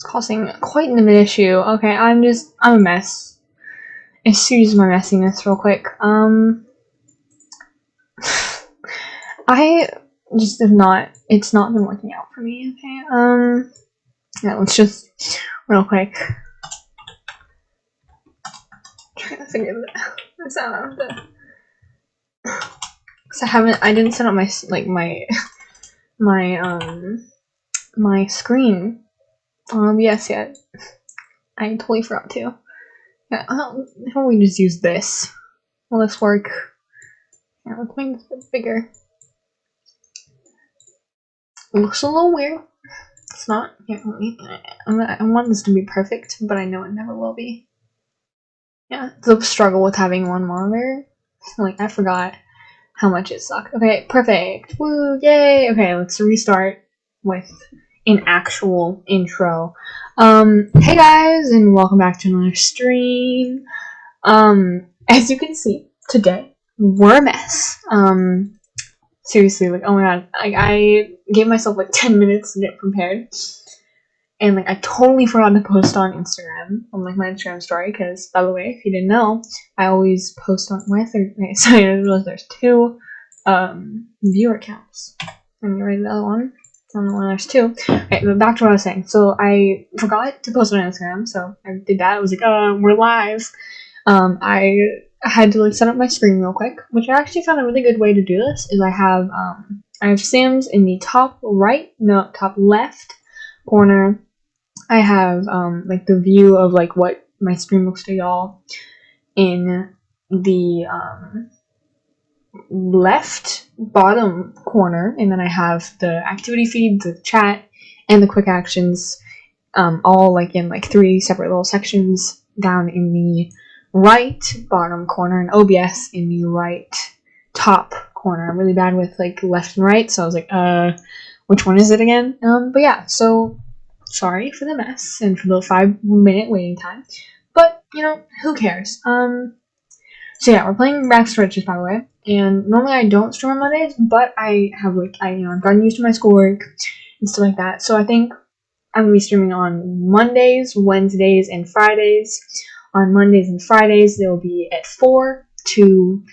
It's causing quite an issue. Okay, I'm just I'm a mess. Excuse my messiness real quick. Um I just have not it's not been working out for me, okay? Um yeah, let's just real quick try to figure this out. Cause I haven't I didn't set up my like my my um my screen on yes, yet. I totally forgot to. Yeah, how about we just use this? Will this work? Yeah, let's make this bit bigger. It looks a little weird. It's not. Yeah, I want this to be perfect, but I know it never will be. Yeah, the struggle with having one monitor. Like, I forgot how much it sucked. Okay, perfect. Woo, yay! Okay, let's restart with an actual intro. Um, hey guys, and welcome back to another stream. Um, as you can see, today, we're a mess. Um, seriously, like, oh my god, like, I gave myself like 10 minutes to get prepared. And like, I totally forgot to post on Instagram, on like my Instagram story, because by the way, if you didn't know, I always post on my third, sorry, I realized there's two, um, viewer accounts. Let me write the other one. On the there's two. Okay, but back to what I was saying. So I forgot to post on Instagram, so I did that. I was like, uh, we're live. Um, I had to like set up my screen real quick, which I actually found a really good way to do this. Is I have um, I have Sims in the top right, no, top left corner. I have um, like the view of like what my screen looks to y'all in the um, left bottom corner, and then I have the activity feed, the chat, and the quick actions, um, all like in like three separate little sections down in the right bottom corner, and OBS in the right top corner. I'm really bad with like left and right, so I was like, uh, which one is it again? Um, but yeah, so sorry for the mess and for the five minute waiting time, but you know, who cares? Um, so yeah, we're playing Rags to Riches, by the way. And normally I don't stream on Mondays, but I have like I you know I've gotten used to my schoolwork and stuff like that. So I think I'm gonna be streaming on Mondays, Wednesdays, and Fridays. On Mondays and Fridays, they'll be at four to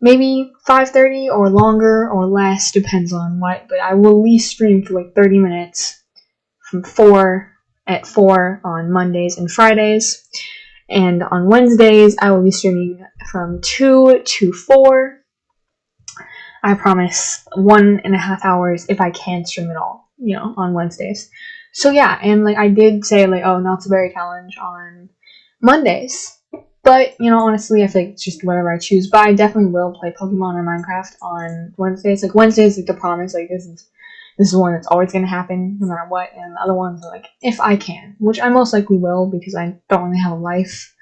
maybe 5:30 or longer or less, depends on what. But I will at least stream for like 30 minutes from four at four on Mondays and Fridays. And on Wednesdays, I will be streaming from 2 to 4. I promise one and a half hours if I can stream at all, you know, on Wednesdays. So yeah, and like I did say like, oh, Not So Berry challenge on Mondays. But, you know, honestly, I feel like it's just whatever I choose. But I definitely will play Pokemon or Minecraft on Wednesdays. Like Wednesdays like the promise, like this is this is one that's always gonna happen no matter what, and the other ones are like if I can, which I most likely will because I don't really have a life.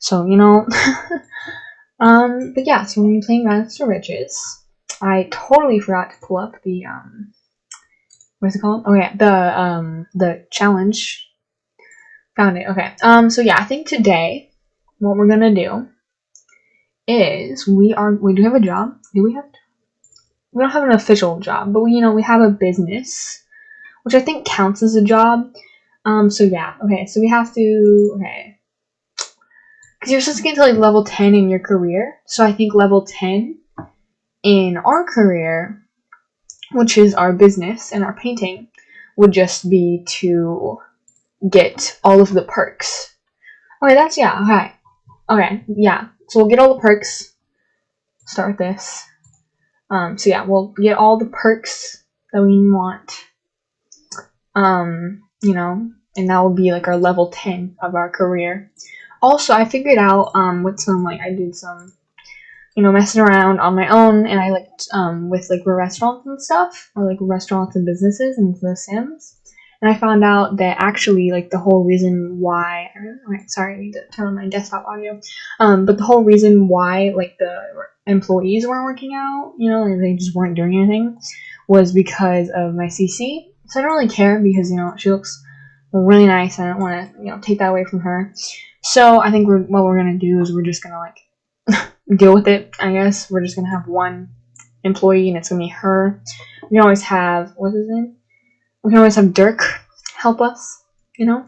So, you know. um, but yeah, so when you're playing Rags to Riches, I totally forgot to pull up the um what's it called? Oh yeah, the um the challenge. Found it. Okay. Um so yeah, I think today what we're gonna do is we are we do have a job. Do we have we don't have an official job, but we you know we have a business, which I think counts as a job. Um so yeah, okay, so we have to okay. Because you're supposed to get to like level 10 in your career. So I think level 10 in our career, which is our business and our painting, would just be to get all of the perks. Okay, that's yeah, okay. Okay, yeah. So we'll get all the perks. Start this. Um, so yeah, we'll get all the perks that we want. Um, you know, and that will be like our level 10 of our career. Also, I figured out um with some like I did some you know, messing around on my own, and I liked um, with like restaurants and stuff, or like restaurants and businesses and The Sims. And I found out that actually, like the whole reason why, sorry, I need to turn on my desktop audio. Um, but the whole reason why, like the employees weren't working out, you know, like they just weren't doing anything, was because of my CC. So I don't really care because you know she looks really nice. I don't want to, you know, take that away from her. So I think we're, what we're gonna do is we're just gonna like deal with it, I guess. We're just gonna have one employee and it's gonna be her. We always have what's his name? We can always have Dirk help us. you know.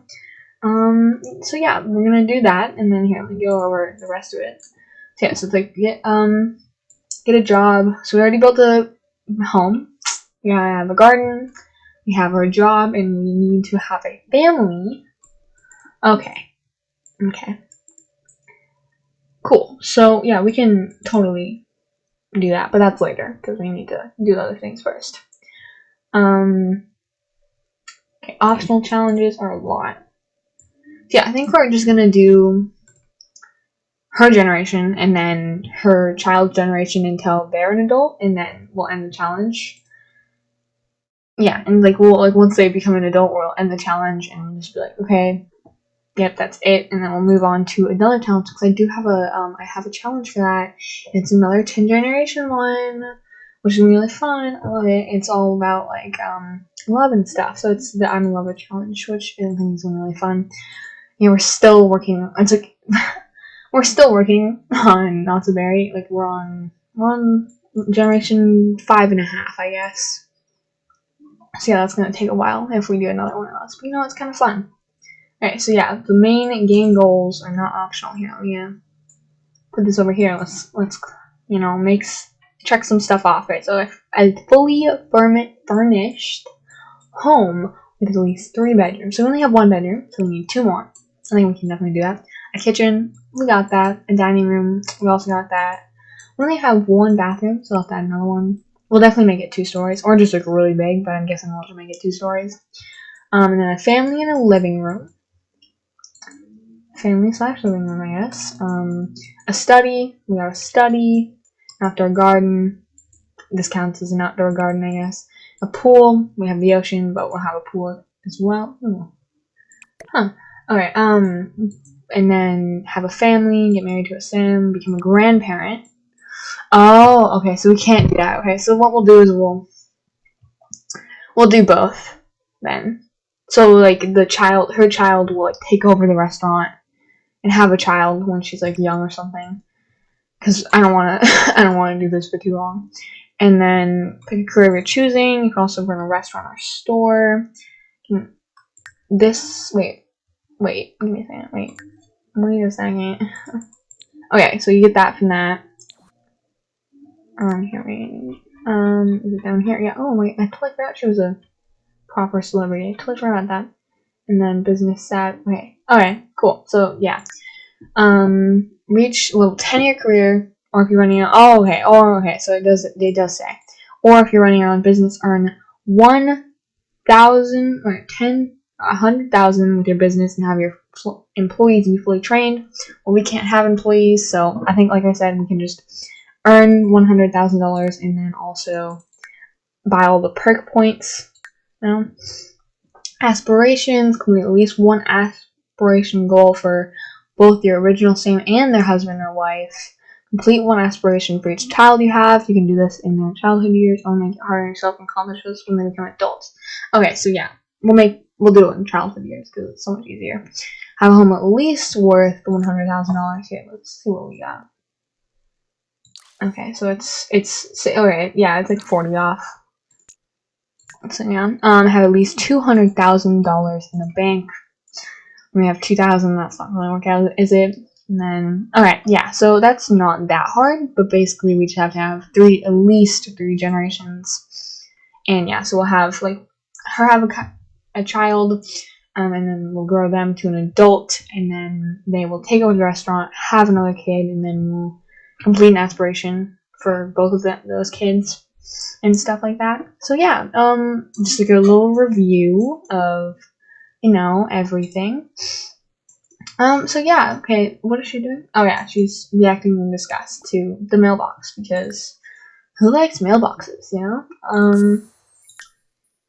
Um, so yeah, we're gonna do that, and then here me go over the rest of it. So yeah, so it's like get um get a job. So we already built a home. We have a garden. We have our job, and we need to have a family. Okay. Okay. Cool. So yeah, we can totally do that, but that's later because we need to do the other things first. Um. Okay, optional challenges are a lot. Yeah, I think we're just gonna do her generation and then her child's generation until they're an adult, and then we'll end the challenge. Yeah, and like we'll like once they become an adult, we'll end the challenge and we'll just be like, okay, yep, that's it, and then we'll move on to another challenge because I do have a um I have a challenge for that. It's another ten generation one, which is really fun. I love it. It's all about like um love and stuff. So it's the I'm in love challenge, which I think is really fun. Yeah, we're still working. It's like we're still working on Not So Berry. Like we're on we're on generation five and a half, I guess. So yeah, that's gonna take a while if we do another one of those. But you know, it's kind of fun. Alright, so yeah, the main game goals are not optional here. Yeah, put this over here. Let's let's you know makes check some stuff off. Right, so a fully furnished home with at least three bedrooms. So we only have one bedroom, so we need two more. I think we can definitely do that. A kitchen, we got that. A dining room, we also got that. We only have one bathroom, so I'll have to add another one. We'll definitely make it two stories, or just like really big, but I'm guessing we'll just make it two stories. Um, and then a family and a living room family slash living room, I guess. Um, a study. We got a study. Outdoor garden. This counts as an outdoor garden, I guess. A pool. We have the ocean, but we'll have a pool as well. Ooh. Huh. Alright, um, and then have a family, get married to a sim, become a grandparent. Oh, okay, so we can't do that. Okay, so what we'll do is we'll, we'll do both then. So, like, the child, her child will, like, take over the restaurant and have a child when she's like young or something. Because I don't want to, I don't want to do this for too long. And then pick a career you're choosing. You can also run a restaurant or store. This wait, wait, give me a second. Wait, wait a second. okay, so you get that from that. Um, here, wait. Um, is it down here? Yeah. Oh wait, I totally forgot she was a proper celebrity. I totally forgot that and then business set. Okay, All right. cool. So yeah, um, reach level ten year career, or if you're running oh okay, oh okay. So it does it does say, or if you're running your own business, earn one thousand or ten a hundred thousand with your business and have your employees be fully trained. Well, we can't have employees, so I think like I said, we can just earn one hundred thousand dollars and then also buy all the perk points. You know? aspirations, complete at least one aspiration goal for both your original sim and their husband or wife. Complete one aspiration for each child you have. You can do this in their childhood years or make it harder on yourself and accomplish this when they become adults. Okay, so yeah, we'll make we'll do it in childhood years because it's so much easier. Have a home at least worth one hundred thousand dollars. Here, let's see what we got. Okay, so it's it's okay, yeah, it's like forty off. So yeah, um, have at least two hundred thousand dollars in the bank. We have two thousand. That's not really work out, is it? And then, all right, yeah. So that's not that hard, but basically we just have to have three, at least three generations. And yeah, so we'll have like her have a, a child, um, and then we'll grow them to an adult, and then they will take over the restaurant, have another kid, and then we'll complete an aspiration for both of them, those kids and stuff like that. So yeah, um, just like a little review of, you know, everything. Um, so yeah, okay, what is she doing? Oh yeah, she's reacting in disgust to the mailbox because who likes mailboxes, you know? Um,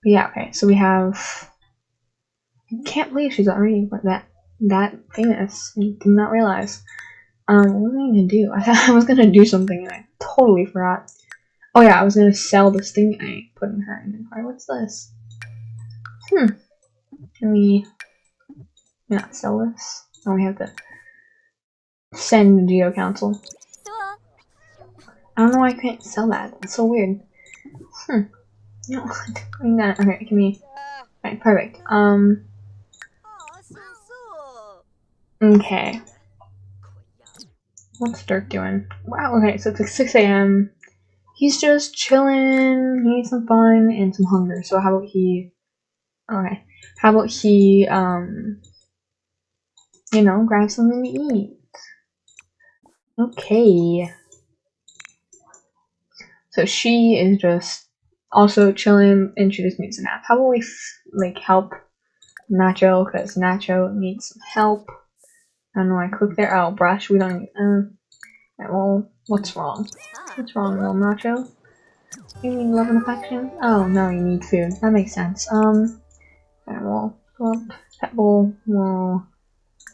yeah, okay, so we have, I can't believe she's already that, that famous. I did not realize. Um, what was I gonna do? I thought I was gonna do something and I totally forgot. Oh yeah, I was gonna sell this thing I put in her inventory. What's this? Hmm. Can we not sell this? Oh, we have to send the Geo Council. I don't know why I can't sell that. It's so weird. Hmm. No, I'm not. Okay, can we? Right, perfect. Um. Okay. What's Dirk doing? Wow, okay, so it's like 6 a.m. He's just chilling, he needs some fun and some hunger. So how about he Okay. How about he um you know, grab something to eat? Okay. So she is just also chilling and she just needs a nap. How about we like help Nacho because Nacho needs some help. I don't know. I click there. Oh, brush. We don't. Need, uh, well, what's wrong? What's wrong, little Nacho? You need love and affection? Oh no, you need food. That makes sense. Um, and we'll. Pet bowl. We'll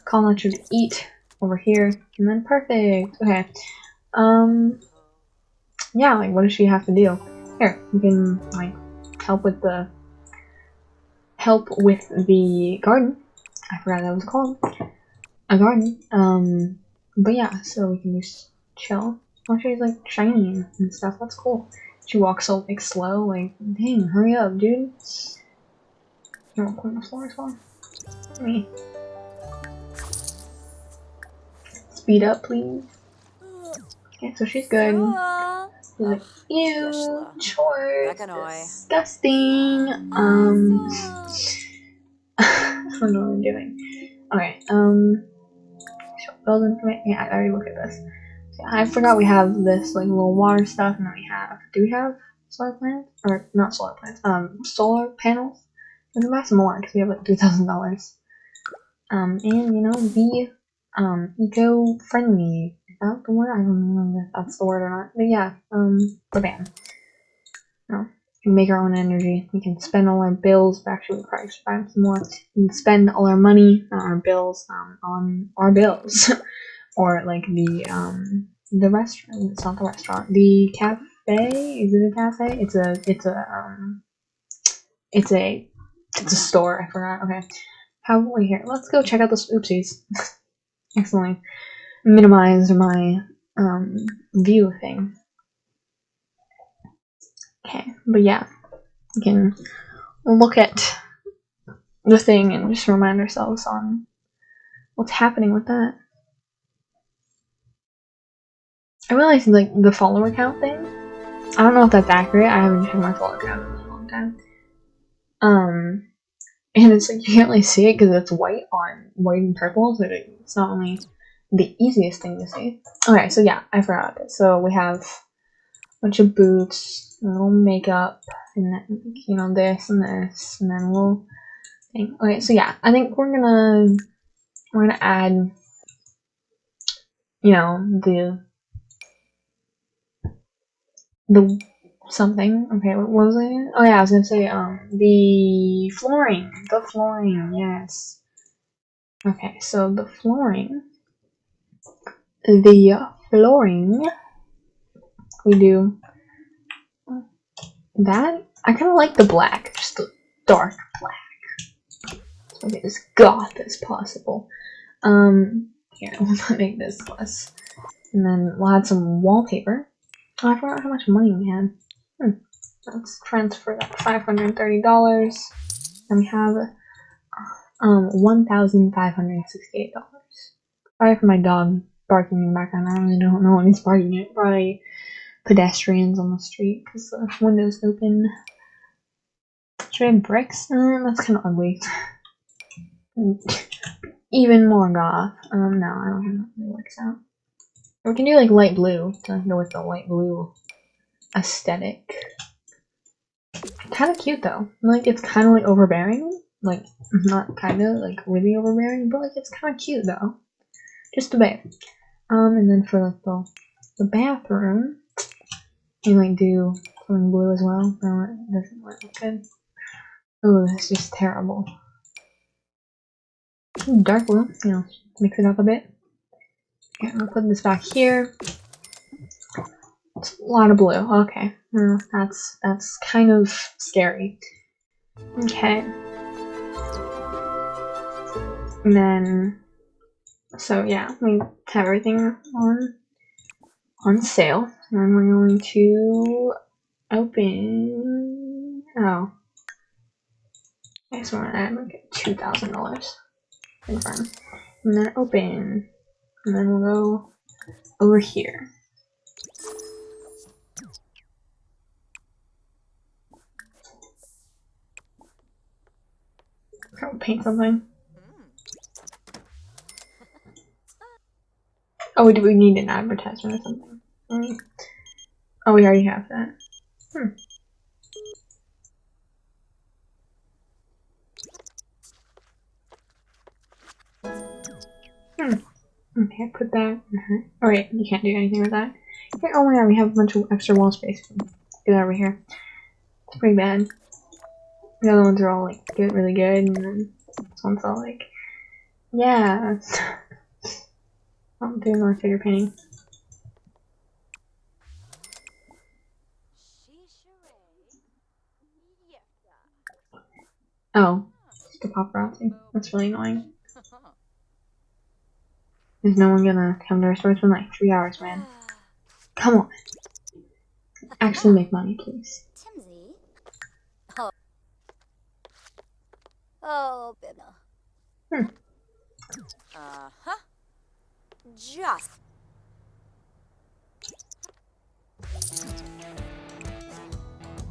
call Nacho to eat over here, and then perfect. Okay. Um. Yeah. Like, what does she have to do? Here, we can like help with the help with the garden. I forgot that was called a garden. Um, but yeah, so we can just chill. Oh, she's like shiny and stuff. That's cool. She walks so like slow. Like, dang, hurry up, dude. To clean the floor as well? Me. Speed up, please. Okay, so she's good. Like, ew, chores, disgusting. Um, I don't know what I'm doing. Alright, um, build. Yeah, I already looked at this. I forgot we have this like little water stuff, and then we have. Do we have solar plants or not solar plants? Um, solar panels. We can buy some more because we have like three thousand dollars. Um, and you know, be um eco-friendly. Is that the word? I don't know if that's the word or not. But yeah, um, the ban. No, we make our own energy. We can spend all our bills. Actually, we probably should buy some more. We can spend all our money, not our bills, um, on our bills. or like the um the restaurant. It's not the restaurant. The cafe. Is it a cafe? It's a. It's a. Um. It's a. It's a store. I forgot. Okay. How? we here. Let's go check out this. Oopsies. Excellently Minimize my um view thing. Okay, but yeah, we can look at the thing and just remind ourselves on what's happening with that. I realized like the follower count thing. I don't know if that's accurate. I haven't checked my follower count in a long time. Um, and it's like you can't really see it because it's white on white and purple, so it's not only the easiest thing to see. Okay, so yeah, I forgot this. So we have a bunch of boots, a little makeup, and then you know this and this, and then a little thing. Okay, so yeah, I think we're gonna we're gonna add you know the the something. Okay, what was it? Oh yeah, I was gonna say um the flooring. The flooring, yes. Okay, so the flooring. The flooring. We do that. I kind of like the black, just the dark black. Make it as goth as possible. Um, here, we'll make this less. And then we'll add some wallpaper. Oh, I forgot how much money we had. Hmm. Let's transfer that $530. And we have um $1,568. Sorry for my dog barking in the background. I really don't know when he's barking at. Probably pedestrians on the street because the window's open. Should I have bricks? Uh, that's kind of ugly. Even more goth. Um, no, I don't think that works out. We can do like light blue to go with the light blue aesthetic. Kind of cute though. Like it's kind of like overbearing. Like not kind of like really overbearing, but like it's kind of cute though. Just a bit. Um, and then for like the the bathroom, you might do something blue as well. No, it doesn't look good. Oh, that's just terrible. Dark blue, you know, mix it up a bit. I'm gonna put this back here. A lot of blue. Okay, well, that's that's kind of scary. Okay. And then, so yeah, we have everything on on sale. And then we're going to open. Oh, I just want to add like two thousand dollars. Confirm. and then open. And then we'll go over here. I'll paint something. Oh, do we need an advertisement or something? Oh, we already have that. Hmm. Hmm. Okay, put that in her. Oh wait, you can't do anything with that. Okay, oh my god, we have a bunch of extra wall space. Get over here. It's pretty bad. The other ones are all like good, really good, and then this one's all like, yeah. I'm doing more figure painting. Oh, just a paparazzi. That's really annoying. Is no one gonna come to our store? It's been like three hours, man. Come on. Actually make money, please. Timsy? Oh. Oh, Bina. Hmm. Uh-huh. Just.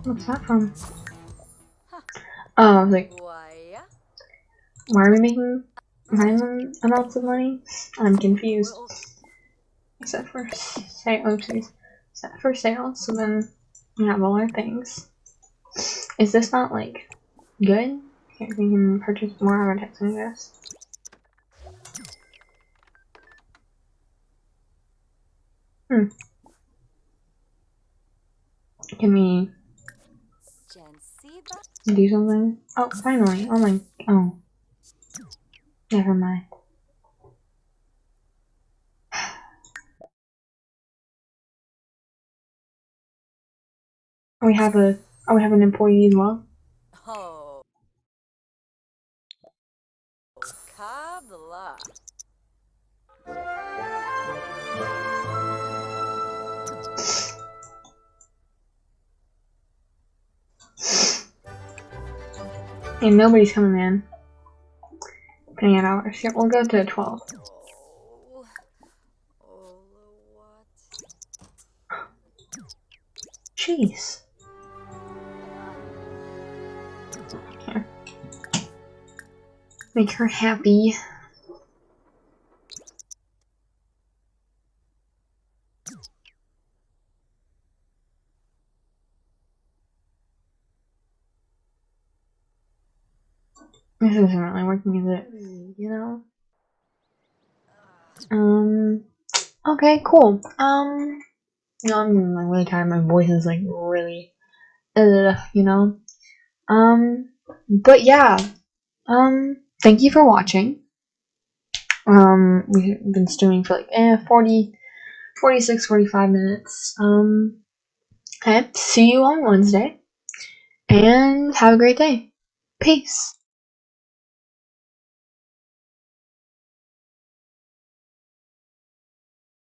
What's that from? Oh, I was like, Why? why are we making random amounts of money? I'm confused. Except for sale, oopsies. Except for sale, so then we have all our things. Is this not like good? Here, we can purchase more advertising, I guess. Hmm. Can we do something? Oh, finally. Oh my. Oh. Never mind. We have a. Oh, we have an employee as well. Kabla. And nobody's coming in. At hours. Yep, we'll go to 12. What? Jeez. Here. Make her happy. This isn't really working, is it? You know? Um, okay, cool. Um, you know, I'm like really tired. My voice is like really, uh, you know? Um, but yeah. Um, thank you for watching. Um, we've been streaming for like, eh, 40, 46, 45 minutes. Um, okay, see you on Wednesday. And have a great day. Peace.